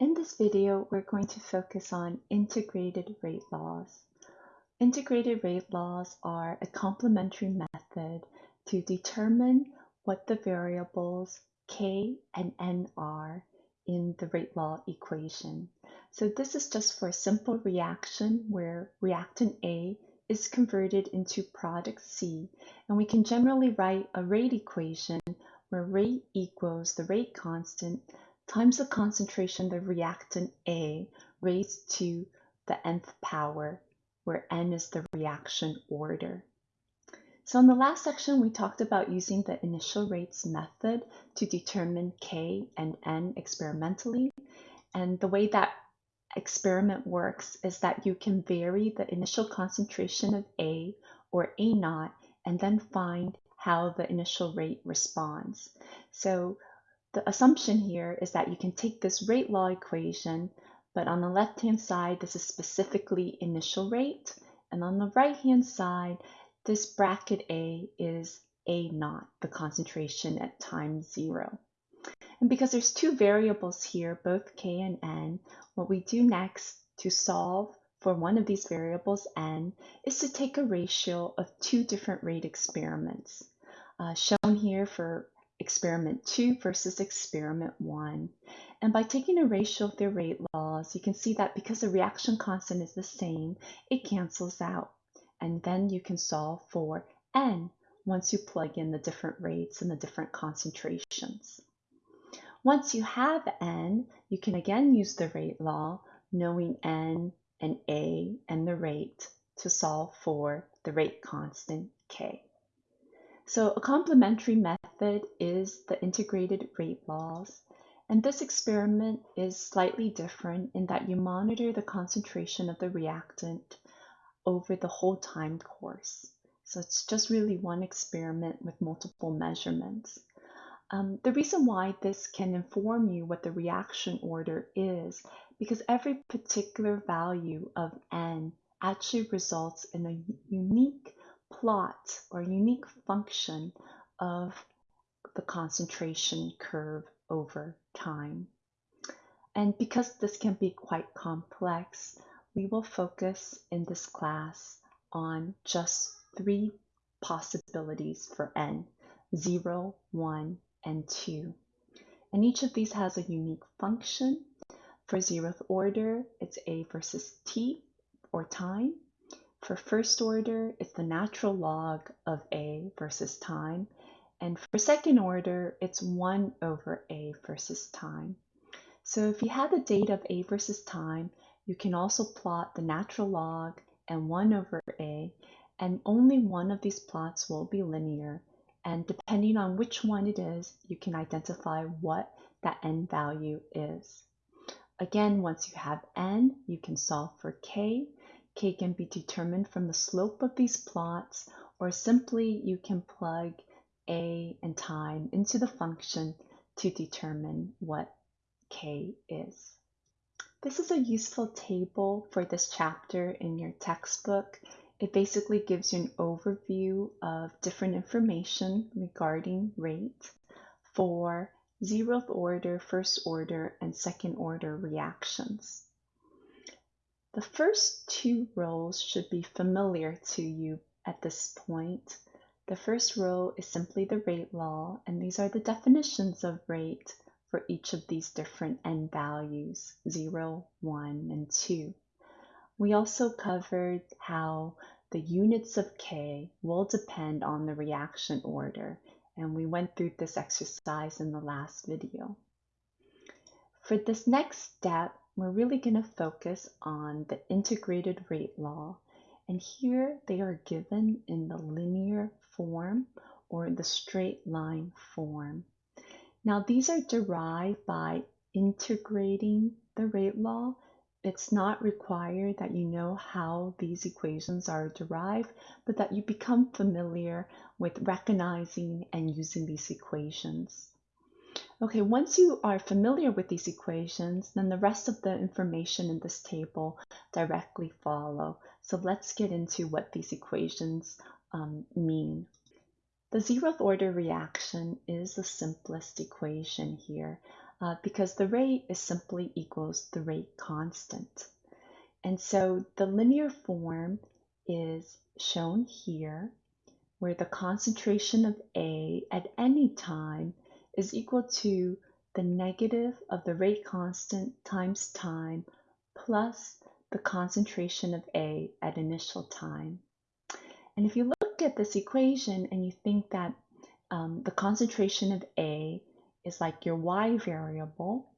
In this video, we're going to focus on integrated rate laws. Integrated rate laws are a complementary method to determine what the variables k and n are in the rate law equation. So this is just for a simple reaction where reactant A is converted into product C, and we can generally write a rate equation where rate equals the rate constant times the concentration of the reactant A raised to the nth power, where n is the reaction order. So in the last section, we talked about using the initial rates method to determine K and N experimentally. And the way that experiment works is that you can vary the initial concentration of A or A naught and then find how the initial rate responds. So the assumption here is that you can take this rate law equation, but on the left-hand side, this is specifically initial rate. And on the right-hand side, this bracket A is A naught, the concentration at time zero. And because there's two variables here, both K and N, what we do next to solve for one of these variables, N, is to take a ratio of two different rate experiments. Uh, shown here for experiment 2 versus experiment 1. And by taking a ratio of their rate laws, you can see that because the reaction constant is the same, it cancels out. And then you can solve for n once you plug in the different rates and the different concentrations. Once you have n, you can again use the rate law, knowing n and a and the rate to solve for the rate constant k. So a complementary method is the integrated rate laws. And this experiment is slightly different in that you monitor the concentration of the reactant over the whole time course. So it's just really one experiment with multiple measurements. Um, the reason why this can inform you what the reaction order is, because every particular value of n actually results in a unique plot or unique function of the concentration curve over time. And because this can be quite complex, we will focus in this class on just three possibilities for n, 0, 1, and 2. And each of these has a unique function. For zeroth order, it's a versus t, or time. For first order, it's the natural log of a versus time. And for second order, it's 1 over a versus time. So if you have the data of a versus time, you can also plot the natural log and 1 over a, and only one of these plots will be linear. And depending on which one it is, you can identify what that n value is. Again, once you have n, you can solve for k, k can be determined from the slope of these plots, or simply you can plug a and time into the function to determine what k is. This is a useful table for this chapter in your textbook. It basically gives you an overview of different information regarding rate for zeroth order, first order, and second order reactions. The first two rows should be familiar to you at this point. The first row is simply the rate law, and these are the definitions of rate for each of these different n values, 0, 1, and 2. We also covered how the units of k will depend on the reaction order, and we went through this exercise in the last video. For this next step, we're really going to focus on the integrated rate law. And here they are given in the linear form or the straight line form. Now these are derived by integrating the rate law. It's not required that you know how these equations are derived, but that you become familiar with recognizing and using these equations. Okay, once you are familiar with these equations, then the rest of the information in this table directly follow. So let's get into what these equations um, mean. The zeroth order reaction is the simplest equation here. uh, because the rate is simply equals the rate constant. And so the linear form is shown here where the concentration of A at any time is equal to the negative of the rate constant times time plus the concentration of A at initial time. And if you look at this equation and you think that um, the concentration of A is like your Y variable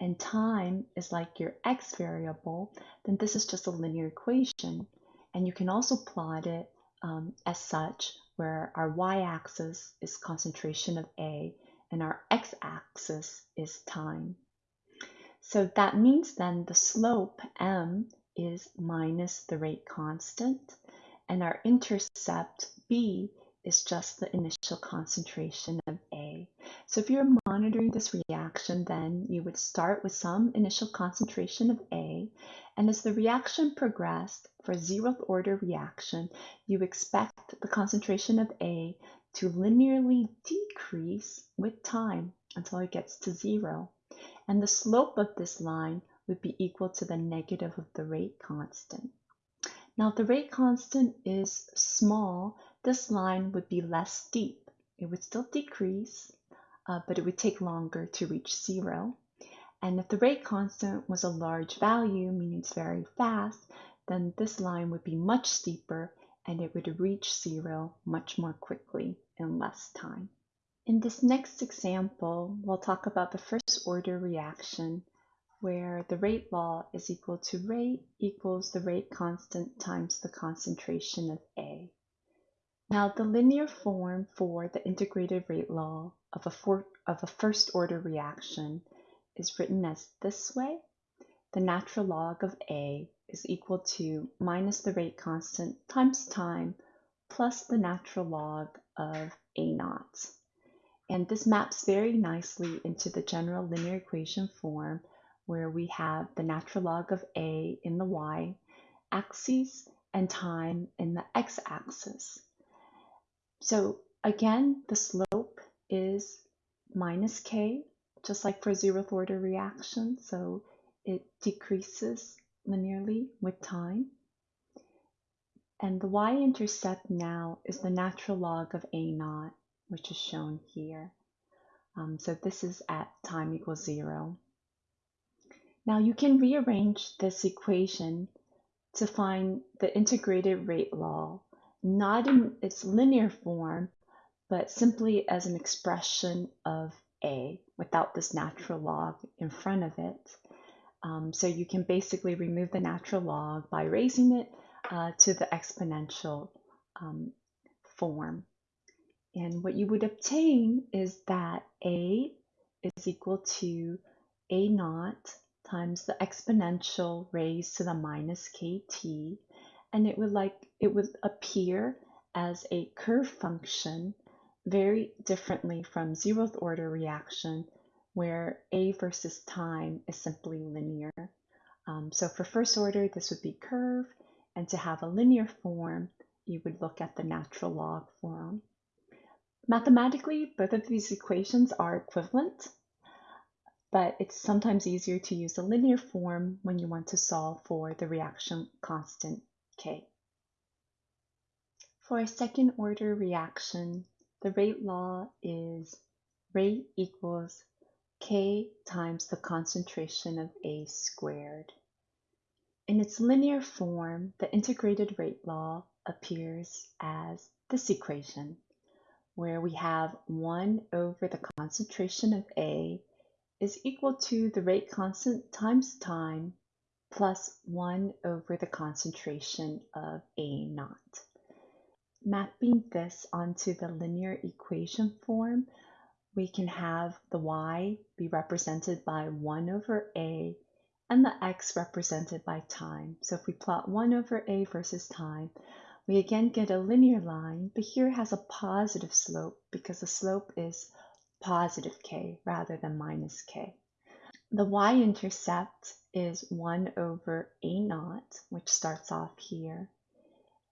and time is like your X variable, then this is just a linear equation. And you can also plot it um, as such, where our y-axis is concentration of A and our x-axis is time. So that means then the slope m is minus the rate constant and our intercept b is just the initial concentration of A. So if you're monitoring this reaction, then you would start with some initial concentration of A, and as the reaction progressed for zeroth order reaction, you expect the concentration of A to linearly decrease with time until it gets to zero. And the slope of this line would be equal to the negative of the rate constant. Now, if the rate constant is small, this line would be less steep. It would still decrease, uh, but it would take longer to reach zero. And if the rate constant was a large value, meaning it's very fast, then this line would be much steeper and it would reach zero much more quickly in less time. In this next example, we'll talk about the first order reaction where the rate law is equal to rate equals the rate constant times the concentration of A. Now, the linear form for the integrated rate law of a, for, of a first order reaction is written as this way. The natural log of A is equal to minus the rate constant times time plus the natural log of A naught. And this maps very nicely into the general linear equation form where we have the natural log of A in the y axis and time in the x axis. So again, the slope is minus k, just like for zeroth order reaction. So it decreases linearly with time. And the y-intercept now is the natural log of a naught, which is shown here. Um, so this is at time equals zero. Now you can rearrange this equation to find the integrated rate law not in its linear form, but simply as an expression of a without this natural log in front of it. Um, so you can basically remove the natural log by raising it uh, to the exponential um, form. And what you would obtain is that a is equal to a naught times the exponential raised to the minus kt and it would like it would appear as a curve function very differently from zeroth order reaction where a versus time is simply linear. Um, so for first order, this would be curve, and to have a linear form, you would look at the natural log form. Mathematically, both of these equations are equivalent, but it's sometimes easier to use a linear form when you want to solve for the reaction constant K. For a second order reaction, the rate law is rate equals K times the concentration of A squared. In its linear form, the integrated rate law appears as this equation, where we have 1 over the concentration of A is equal to the rate constant times time plus 1 over the concentration of A naught. Mapping this onto the linear equation form, we can have the y be represented by 1 over a and the x represented by time. So if we plot 1 over a versus time, we again get a linear line, but here has a positive slope because the slope is positive k rather than minus k. The y-intercept is 1 over a naught, which starts off here.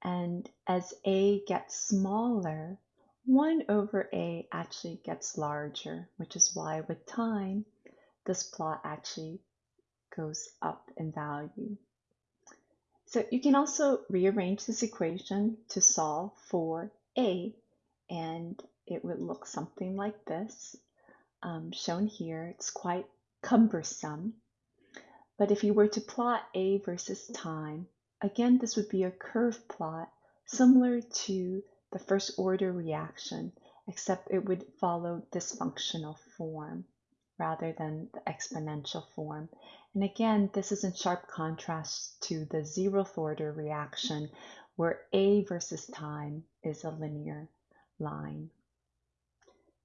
And as a gets smaller, 1 over a actually gets larger, which is why with time, this plot actually goes up in value. So you can also rearrange this equation to solve for A, and it would look something like this, um, shown here. It's quite cumbersome. But if you were to plot A versus time, again, this would be a curve plot similar to the first order reaction, except it would follow this functional form rather than the exponential form. And again, this is in sharp contrast to the zeroth order reaction where A versus time is a linear line.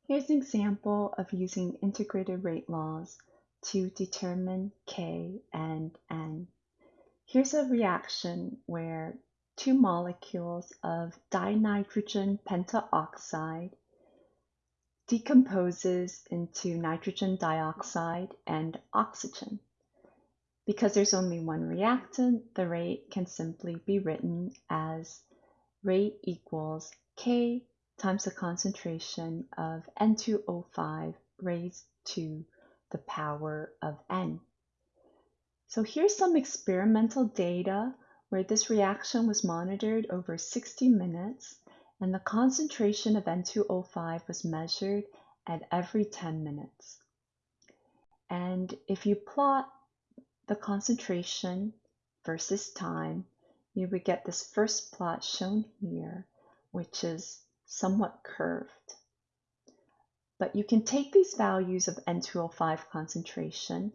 Here's an example of using integrated rate laws to determine K and N. Here's a reaction where two molecules of dinitrogen pentaoxide decomposes into nitrogen dioxide and oxygen. Because there's only one reactant, the rate can simply be written as rate equals K times the concentration of N2O5 raised to the power of N. So here's some experimental data where this reaction was monitored over 60 minutes and the concentration of N2O5 was measured at every 10 minutes. And if you plot the concentration versus time, you would get this first plot shown here, which is somewhat curved. But you can take these values of N2O5 concentration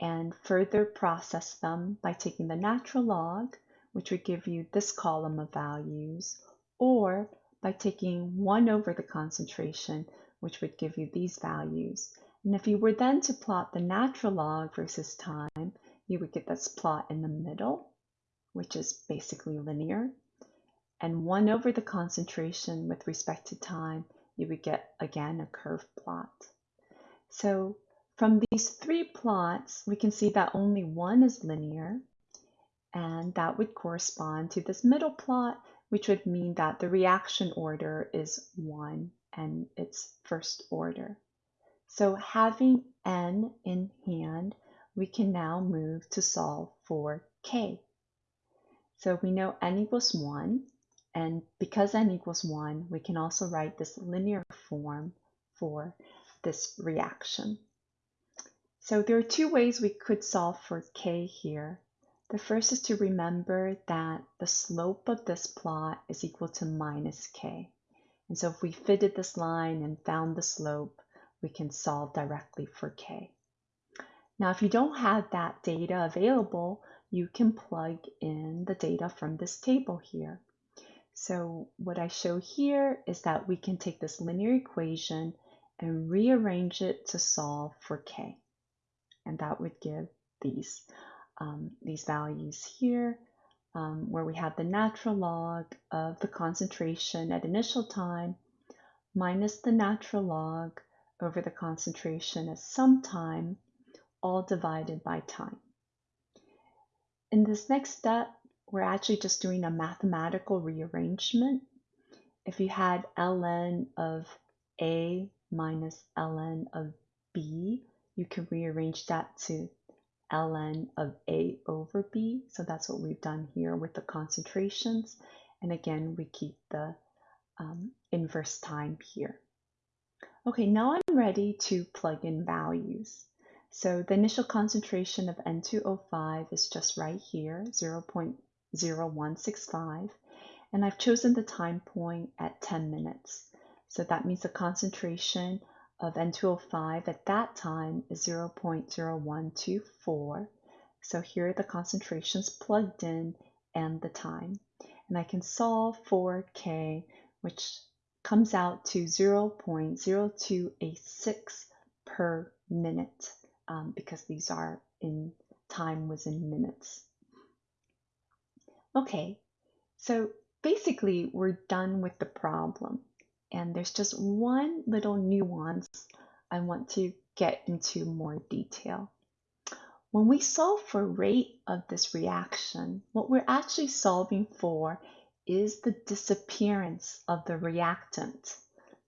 and further process them by taking the natural log, which would give you this column of values, or by taking 1 over the concentration, which would give you these values. And if you were then to plot the natural log versus time, you would get this plot in the middle, which is basically linear. And 1 over the concentration with respect to time, you would get, again, a curved plot. So from these three plots, we can see that only one is linear, and that would correspond to this middle plot, which would mean that the reaction order is 1 and it's first order. So having n in hand, we can now move to solve for k. So we know n equals 1, and because n equals 1, we can also write this linear form for this reaction. So there are two ways we could solve for k here. The first is to remember that the slope of this plot is equal to minus k. And so if we fitted this line and found the slope, we can solve directly for k. Now, if you don't have that data available, you can plug in the data from this table here. So what I show here is that we can take this linear equation and rearrange it to solve for k. And that would give these, um, these values here, um, where we have the natural log of the concentration at initial time minus the natural log over the concentration at some time all divided by time. In this next step, we're actually just doing a mathematical rearrangement. If you had ln of A minus ln of B, you can rearrange that to ln of A over B. So that's what we've done here with the concentrations. And again, we keep the um, inverse time here. Okay, now I'm ready to plug in values. So the initial concentration of N2O5 is just right here, 0.0165. And I've chosen the time point at 10 minutes. So that means the concentration of N2O5 at that time is 0.0124. So here are the concentrations plugged in and the time. And I can solve for K, which comes out to 0.0286 per minute um, because these are in time was in minutes. Okay, so basically we're done with the problem. And there's just one little nuance I want to get into more detail. When we solve for rate of this reaction, what we're actually solving for is the disappearance of the reactant,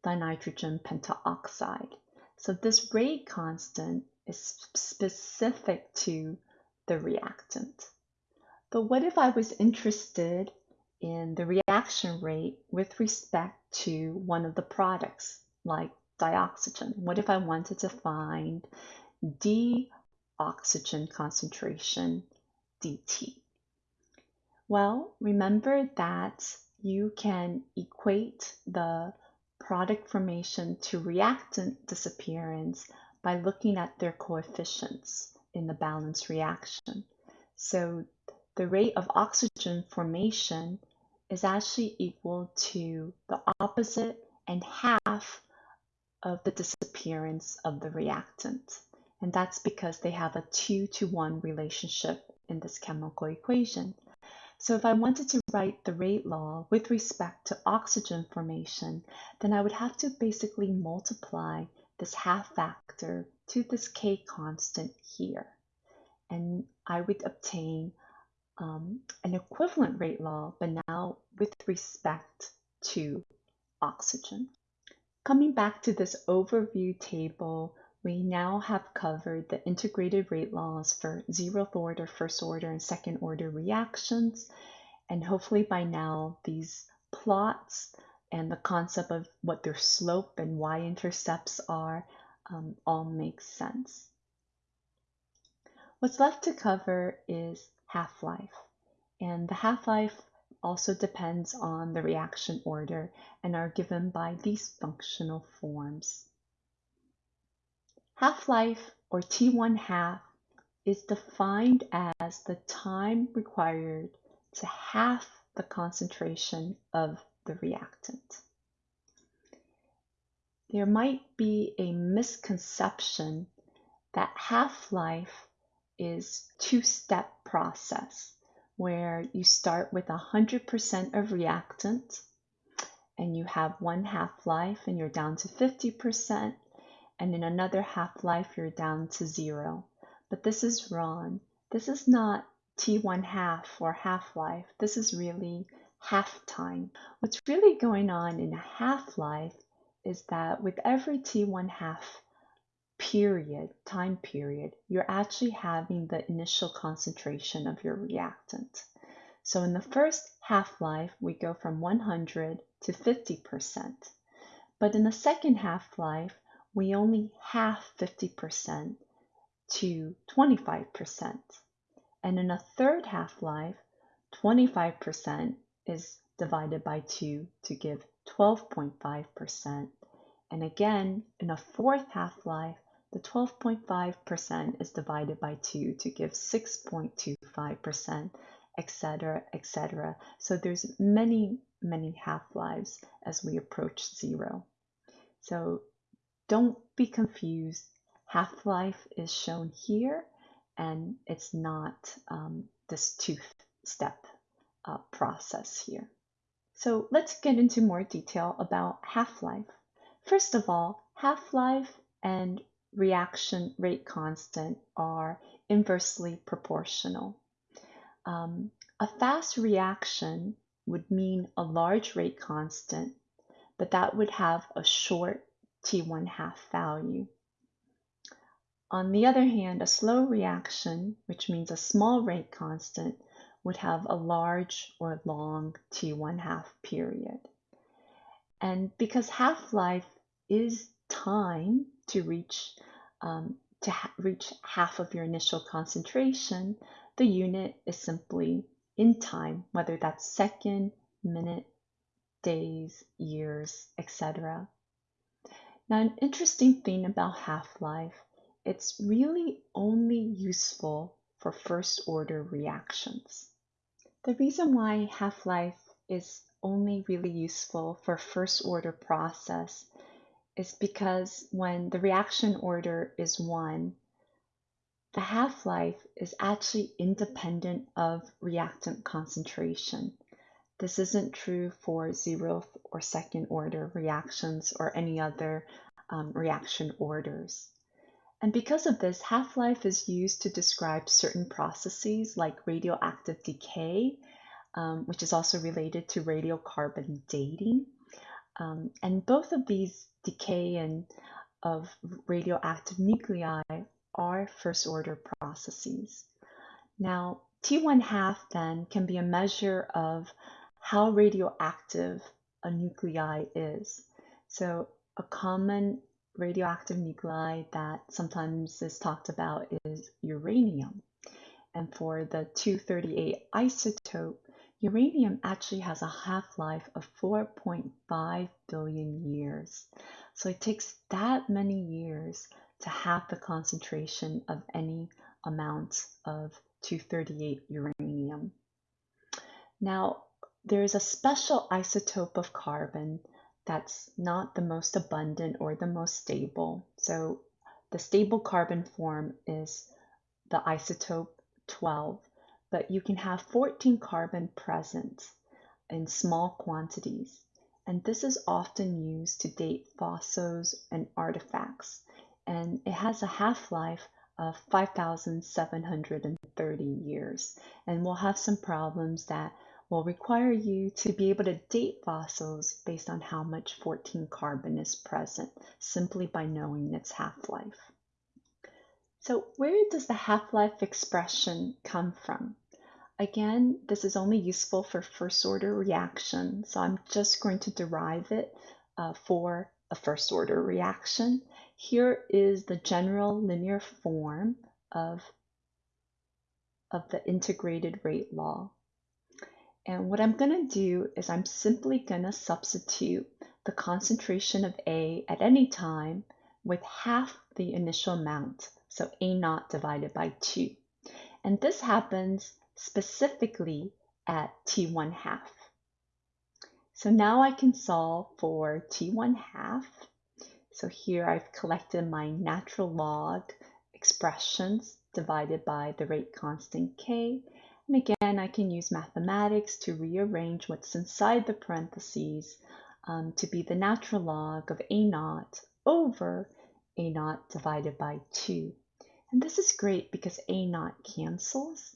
dinitrogen pentaoxide. So this rate constant is specific to the reactant. But what if I was interested in the reaction rate with respect to one of the products, like dioxygen? What if I wanted to find D oxygen concentration dt? Well, remember that you can equate the product formation to reactant disappearance by looking at their coefficients in the balance reaction. So the rate of oxygen formation is actually equal to the opposite and half of the disappearance of the reactant. And that's because they have a two to one relationship in this chemical equation. So if I wanted to write the rate law with respect to oxygen formation, then I would have to basically multiply this half factor to this k constant here. And I would obtain um, an equivalent rate law, but now with respect to oxygen. Coming back to this overview table, we now have covered the integrated rate laws for zeroth order, first order, and second order reactions. And hopefully by now, these plots and the concept of what their slope and y-intercepts are um, all make sense. What's left to cover is half-life. And the half-life also depends on the reaction order and are given by these functional forms. Half-life, or T1 half, is defined as the time required to half the concentration of the reactant. There might be a misconception that half-life is two-step process where you start with 100% of reactant and you have one half-life and you're down to 50% and in another half-life you're down to zero. But this is wrong. This is not T1 half or half-life. This is really half-time. What's really going on in a half-life is that with every T1 half period, time period, you're actually having the initial concentration of your reactant. So in the first half-life, we go from 100 to 50%. But in the second half-life, we only half 50% to 25%. And in a third half-life, 25% is divided by 2 to give 12.5%. And again, in a fourth half-life, the 12.5% is divided by 2 to give 6.25%, etc., etc. So there's many, many half-lives as we approach zero. So don't be confused. Half-life is shown here, and it's not um, this two-step uh, process here. So let's get into more detail about half-life. First of all, half-life and reaction rate constant are inversely proportional. Um, a fast reaction would mean a large rate constant, but that would have a short T1 half value. On the other hand, a slow reaction, which means a small rate constant, would have a large or long T1 half period. And because half-life is time to reach um, to ha reach half of your initial concentration, the unit is simply in time, whether that's second, minute, days, years, etc. Now, an interesting thing about half-life, it's really only useful for first order reactions. The reason why half-life is only really useful for first order process is because when the reaction order is 1, the half-life is actually independent of reactant concentration. This isn't true for zeroth or second order reactions or any other um, reaction orders. And because of this, half-life is used to describe certain processes like radioactive decay, um, which is also related to radiocarbon dating. Um, and both of these decay and of radioactive nuclei are first order processes. Now, T1 half then can be a measure of how radioactive a nuclei is. So a common radioactive nuclei that sometimes is talked about is uranium. And for the 238 isotope, uranium actually has a half-life of 4.5 billion years. So it takes that many years to half the concentration of any amount of 238 uranium. Now, there is a special isotope of carbon that's not the most abundant or the most stable. So the stable carbon form is the isotope 12, but you can have 14 carbon present in small quantities. And this is often used to date fossils and artifacts. And it has a half-life of 5,730 years. And we'll have some problems that will require you to be able to date fossils based on how much 14 carbon is present, simply by knowing its half-life. So where does the half-life expression come from? Again, this is only useful for first order reaction, so I'm just going to derive it uh, for a first order reaction. Here is the general linear form of, of the integrated rate law. And what I'm going to do is I'm simply going to substitute the concentration of A at any time with half the initial amount, so A naught divided by 2. And this happens specifically at T1 half. So now I can solve for T1 half. So here I've collected my natural log expressions divided by the rate constant K and again, I can use mathematics to rearrange what's inside the parentheses um, to be the natural log of A naught over A naught divided by 2. And this is great because A naught cancels,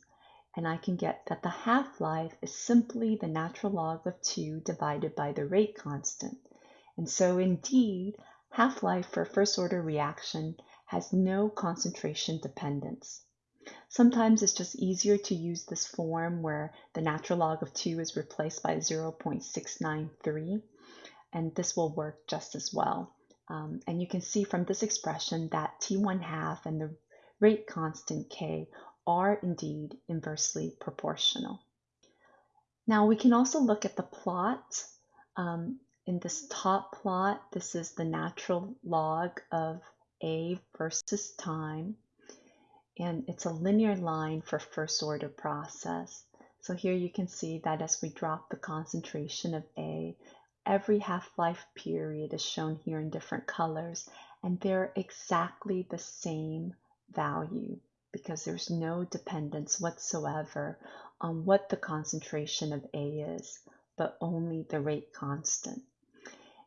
and I can get that the half-life is simply the natural log of 2 divided by the rate constant. And so indeed, half-life for first order reaction has no concentration dependence. Sometimes it's just easier to use this form where the natural log of 2 is replaced by 0.693, and this will work just as well. Um, and you can see from this expression that T1 half and the rate constant K are indeed inversely proportional. Now we can also look at the plot. Um, in this top plot, this is the natural log of A versus time and it's a linear line for first order process. So here you can see that as we drop the concentration of A, every half-life period is shown here in different colors, and they're exactly the same value because there's no dependence whatsoever on what the concentration of A is, but only the rate constant.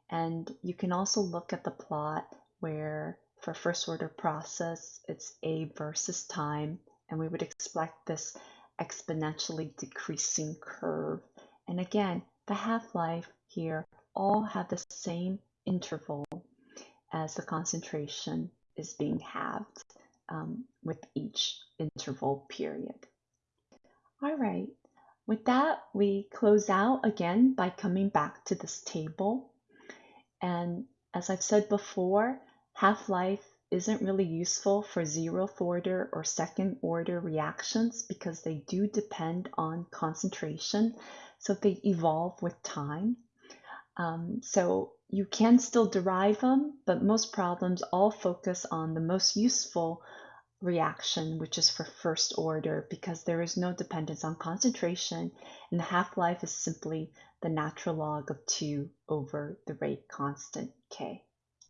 And you can also look at the plot where for first order process, it's A versus time, and we would expect this exponentially decreasing curve. And again, the half-life here all have the same interval as the concentration is being halved um, with each interval period. All right, with that, we close out again by coming back to this table. And as I've said before, Half-life isn't really useful for zeroth order or second order reactions because they do depend on concentration. So they evolve with time. Um, so you can still derive them, but most problems all focus on the most useful reaction, which is for first order because there is no dependence on concentration and the half-life is simply the natural log of 2 over the rate constant k.